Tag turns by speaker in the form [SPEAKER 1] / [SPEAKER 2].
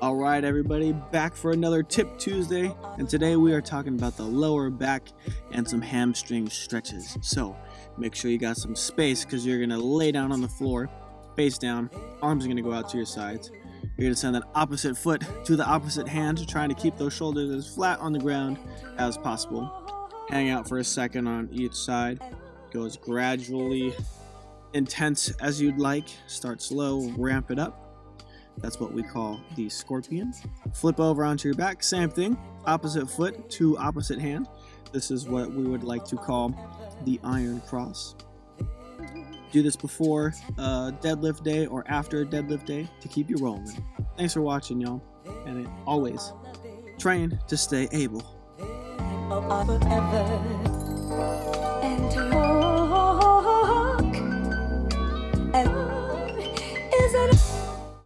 [SPEAKER 1] All right, everybody, back for another Tip Tuesday, and today we are talking about the lower back and some hamstring stretches. So make sure you got some space because you're gonna lay down on the floor, face down, arms are gonna go out to your sides. You're gonna send that opposite foot to the opposite hand, trying to keep those shoulders as flat on the ground as possible. Hang out for a second on each side. Go as gradually intense as you'd like. Start slow, ramp it up. That's what we call the scorpion. Flip over onto your back, same thing. Opposite foot to opposite hand. This is what we would like to call the iron cross. Do this before a deadlift day or after a deadlift day to keep you rolling. Thanks for watching, y'all. And always, train to stay able.